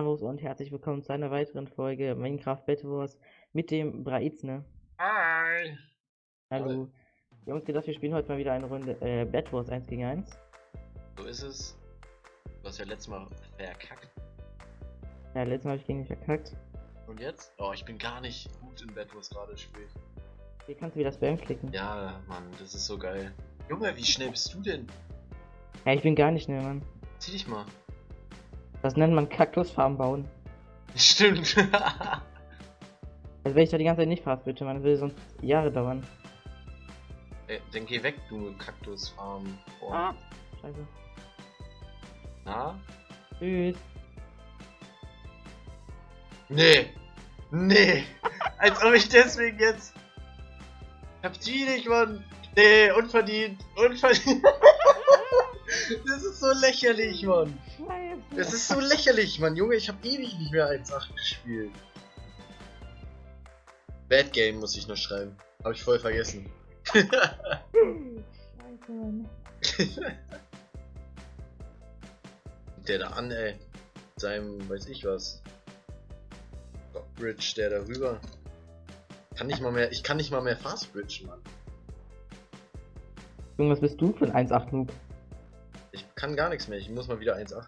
Servus und herzlich willkommen zu einer weiteren Folge Minecraft Battle Wars mit dem Braizne. Hi! Hallo. Wir haben uns gedacht, wir spielen heute mal wieder eine Runde äh, Battle Wars 1 gegen 1. So ist es. Du hast ja letztes Mal verkackt. Ja, letztes Mal habe ich gegen dich verkackt. Und jetzt? Oh, ich bin gar nicht gut in Bett, was gerade spielt. Hier kannst du wieder Spam klicken. Ja, Mann, das ist so geil. Junge, wie schnell bist du denn? Ja, ich bin gar nicht schnell, Mann. Zieh dich mal. Das nennt man Kaktusfarm bauen. Stimmt. Also wenn ich da die ganze Zeit nicht fast bitte, das würde sonst Jahre dauern. Ey, dann geh weg, du Kaktusfarm. Oh. Ah, scheiße. Na? Tschüss. Nee. Nee. Als ob ich deswegen jetzt. Hab die nicht, Mann. Nee, unverdient. Unverdient. das ist so lächerlich, Mann. Scheiße. Das ist so lächerlich, Mann. Junge, ich hab ewig nicht mehr 1.8 gespielt. Bad Game muss ich noch schreiben. Hab ich voll vergessen. Scheiße, Mann. der da an, ey. Mit seinem, weiß ich was. Bridge, der da rüber. Kann nicht mal mehr, ich kann nicht mal mehr Fast Bridge, Mann. Junge, was bist du für ein 1.8 Noob? Ich kann gar nichts mehr, ich muss mal wieder 1.8.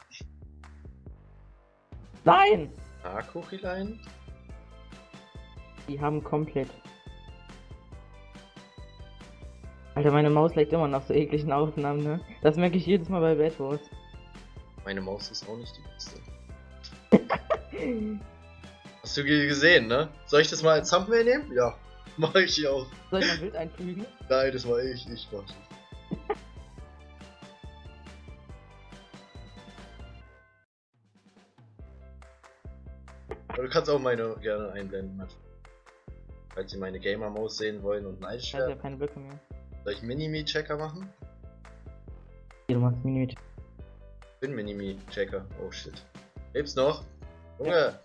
Nein! Ah, Kuchilein? Die haben komplett. Alter, meine Maus leckt immer nach so ekligen Aufnahmen, ne? Das merke ich jedes Mal bei Bad Wars. Meine Maus ist auch nicht die beste. Hast du ge- gesehen, ne? Soll ich das mal als Thumbnail nehmen? Ja. Mach ich auch. Soll ich mal ein Bild einfügen? Nein, das war ich, ich mach Aber du kannst auch meine gerne einblenden, Matt. Falls Sie meine Gamer-Maus sehen wollen und neidisch Ich habe ja werden. keine Blöcke mehr. Soll ich Minimi-Checker machen? Hier, du machst Minimit. Bin Minimi-Checker. Oh shit. Lebst noch? Junge!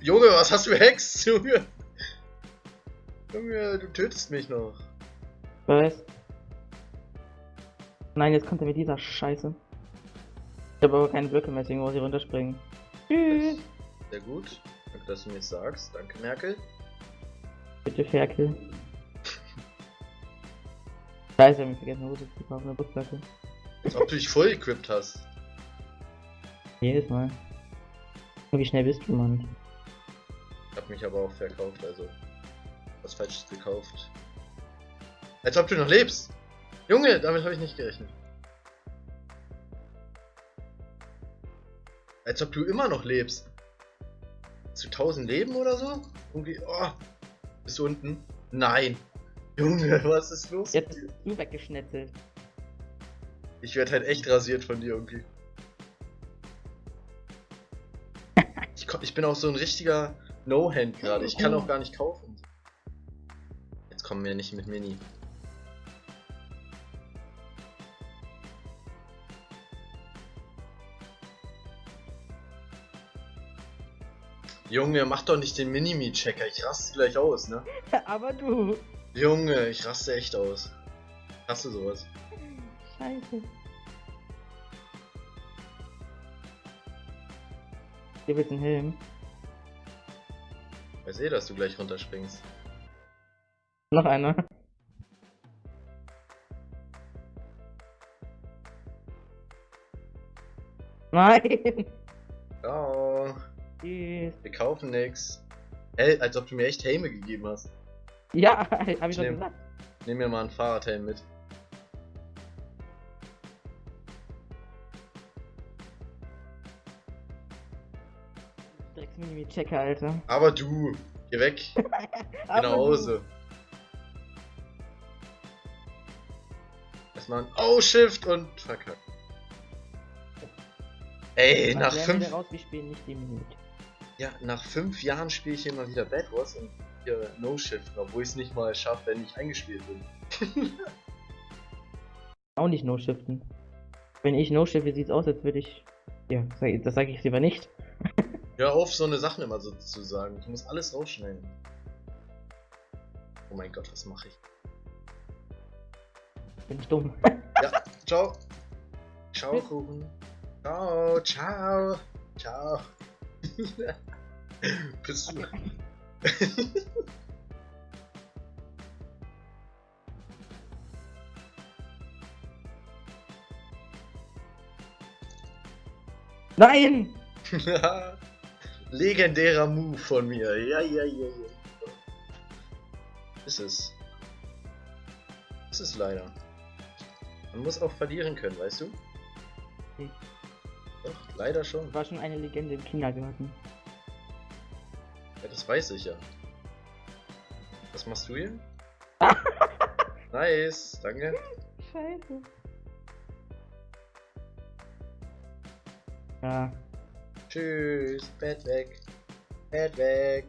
Junge, was hast du Hex? Junge! Junge, du tötest mich noch. Was? Nein, jetzt kommt er mit dieser Scheiße. Ich habe aber keine Blöcke mehr, deswegen muss ich runterspringen. Tschüss. Sehr gut. Danke, dass du mir das sagst. Danke, Merkel. Bitte Ferkel. Scheiße, ich hab mich vergessen, Hose zu kaufen, eine Brustplatte. Als ob du dich voll equipped hast. Jedes Mal. Wie schnell bist du, Mann? Ich hab mich aber auch verkauft, also. Was Falsches gekauft. Als ob du noch lebst! Junge, damit habe ich nicht gerechnet. Als ob du immer noch lebst. Zu 1000 Leben oder so? Irgendwie, oh. Bist du unten? Nein. Junge, was ist los? Jetzt bist du weggeschnetzelt. Ich werde halt echt rasiert von dir irgendwie. Ich, ich bin auch so ein richtiger No-Hand gerade. Ich kann auch gar nicht kaufen. Jetzt kommen wir nicht mit Mini. Junge, mach doch nicht den Minimi-Checker. Ich raste gleich aus, ne? aber du. Junge, ich raste echt aus. Hast du sowas? Scheiße. Hier wird ein Helm. Ich weiß eh, dass du gleich runterspringst. Noch einer. Nein! Ciao. Tschüss. Wir kaufen nix. Hä, als ob du mir echt Helme gegeben hast. Ja, hab ich doch Nehm. gesagt. Nimm mir mal einen Fahrradhelm mit. Minimi-Checker, Alter. Aber du, geh weg. Geh nach Hause. Erstmal ein Oh Shift und verkackt. Ey, Was nach fünf, daraus? Wir spielen nicht die Minute. Ja, nach fünf Jahren spiele ich hier mal wieder Bad Wars und hier No Shift, obwohl ich es nicht mal schaffe, wenn ich eingespielt bin. Auch nicht No-Shiften. Wenn ich No-Shifte, sieht's aus, als würde ich. Ja, das sage ich lieber nicht. Hör auf, so eine Sachen immer so zu sagen. Ich muss alles rausschneiden. Oh mein Gott, was mache ich? Bin ich dumm. Ja, ciao. Ciao, Kuchen. Ciao, ciao. Ciao. Bist du. Nein! Legendärer Move von mir. Ja, ja, ja, ja. Ist es. Ist es leider. Man muss auch verlieren können, weißt du? Hm. Doch, leider schon. War schon eine Legende im Kindergarten. Ja, das weiß ich ja. Was machst du hier? nice, danke. Scheiße. Ja. Tschüss, Bett weg. Bett weg.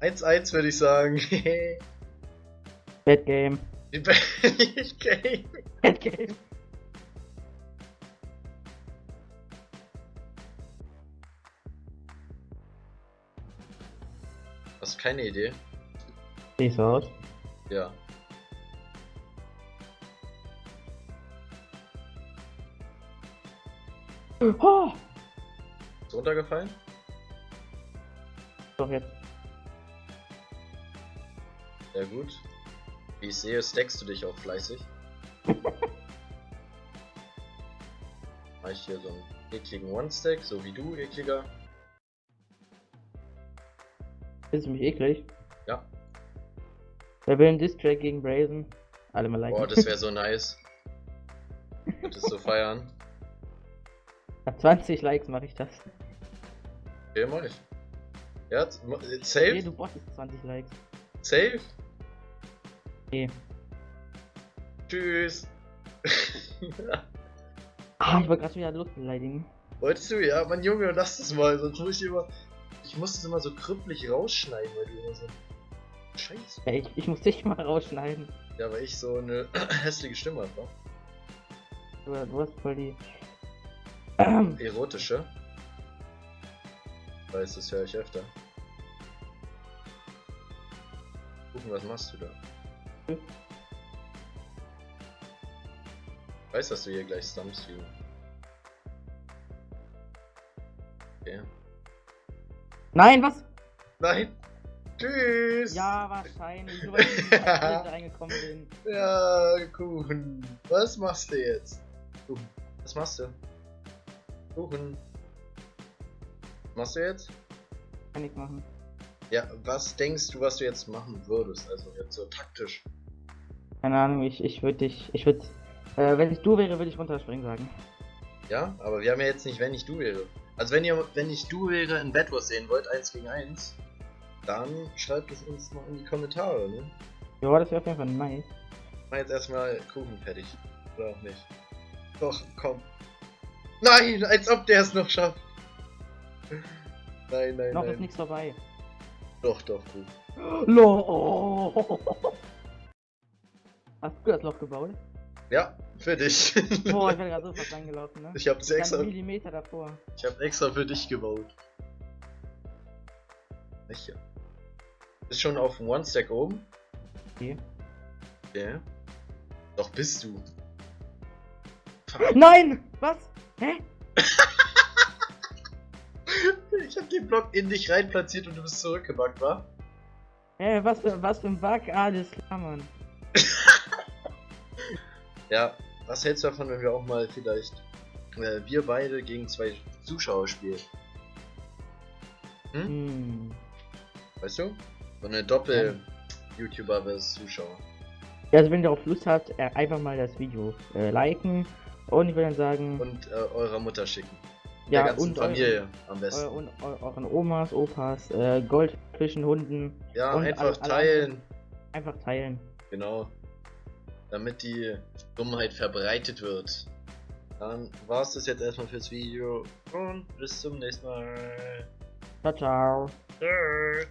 1-1 würde ich sagen. Bad Game. Bad Game. Bad Game. Keine Idee? Sieht so aus. Ja. Oh! Ist runtergefallen? Doch jetzt. Sehr gut. Wie ich sehe, stackst du dich auch fleißig. Mach ich hier so einen ekligen One-Stack, so wie du, ekliger. Findest du mich eklig? Ja. Wer will einen Distrack gegen Brazen? Alle mal liken. Boah, das wäre so nice. Würdest du feiern? Nach 20 Likes mache ich das. Okay, mach ich. Ja, ma- Nee, safe? du brauchst 20 Likes. Safe? Nee. Tschüss. Ah, ich wollte gerade wieder Luft beleidigen. Wolltest du? Ja, Mann Junge, lass das mal, sonst muss ich immer. Ich muss das immer so krüppelig rausschneiden, weil du immer so. Scheiße. Ja, ich, ich muss dich mal rausschneiden. Ja, weil ich so eine hässliche Stimme habe, Du, du hast voll die. Erotische. Weiß, das höre ich öfter. Gucken, was machst du da? Hm. Weiß, dass du hier gleich stumpst, wie. Okay. Nein, was? Nein! Tschüss! Ja, wahrscheinlich. Nur weil ich Karte reingekommen bin. Ja, Kuchen. Was machst du jetzt? Kuchen. Was machst du? Kuchen. Was machst du jetzt? Kann ich machen. Ja, was denkst du, was du jetzt machen würdest? Also jetzt so taktisch. Keine Ahnung, ich, ich würde dich. Ich würde. Äh, wenn ich du wäre, würde ich runterspringen sagen. Ja, aber wir haben ja jetzt nicht, wenn ich du wäre. Also wenn ihr, wenn ich du wäre in Bad Wars sehen wollt, 1 gegen 1, dann schreibt es uns mal in die Kommentare, ne? Ja, das wäre auf jeden Fall nice. Mach jetzt erstmal Kuchen fertig. Oder auch nicht. Doch, komm. Nein, als ob der es noch schafft. Nein, nein, Noch ist nein. nichts vorbei. Doch, doch, gut. Lo. Hast du das Loch gebaut? Ja, für dich. Boah, ich bin gerade so fast reingelaufen, ne? ich hab's extra, Dann Millimeter davor. ich hab extra für dich gebaut. Welche? Ist schon auf dem One-Stack oben? Okay. Okay. Doch bist du. Nein! Was? Hä? Ich hab den Block in dich rein platziert und du bist zurückgebackt, wa? Hä, was für, was für ein Bug? Alles klar, Mann. Ja, was hältst du davon, wenn wir auch mal vielleicht äh, wir beide gegen zwei Zuschauer spielen? Hm? Hm. Weißt du? So eine Doppel-YouTuber vs Zuschauer. Ja, also wenn ihr darauf Lust habt, äh, einfach mal das Video äh, liken und ich würde dann sagen, Und äh, eurer Mutter schicken. Ja, der ganzen und Familie am eu besten. und eu euren Omas, Opas, äh, Goldfischen, Hunden ja, einfach alle- alle teilen. einfach teilen. Genau. Damit die Dummheit verbreitet wird. Dann war es das jetzt erstmal fürs Video und bis zum nächsten Mal. Ciao, ciao. Tschüss.